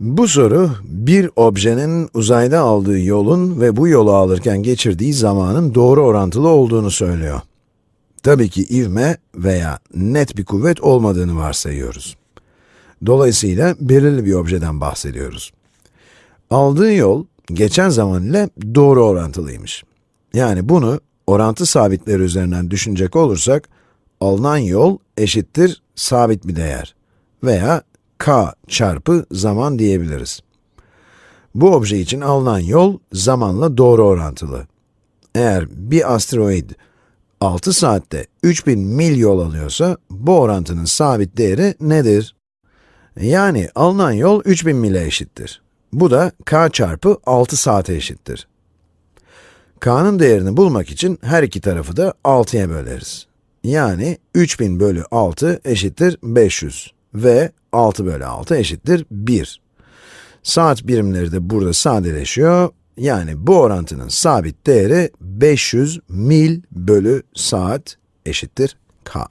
Bu soru, bir objenin uzayda aldığı yolun ve bu yolu alırken geçirdiği zamanın doğru orantılı olduğunu söylüyor. Tabii ki ivme veya net bir kuvvet olmadığını varsayıyoruz. Dolayısıyla belirli bir objeden bahsediyoruz. Aldığı yol, geçen zaman ile doğru orantılıymış. Yani bunu orantı sabitleri üzerinden düşünecek olursak, alınan yol eşittir sabit bir değer veya k çarpı zaman diyebiliriz. Bu obje için alınan yol zamanla doğru orantılı. Eğer bir asteroid 6 saatte 3000 mil yol alıyorsa, bu orantının sabit değeri nedir? Yani alınan yol 3000 mile eşittir. Bu da k çarpı 6 saate eşittir. k'nın değerini bulmak için her iki tarafı da 6'ya böleriz. Yani 3000 bölü 6 eşittir 500 ve 6 bölü 6 eşittir 1. Saat birimleri de burada sadeleşiyor. Yani bu orantının sabit değeri 500 mil bölü saat eşittir k.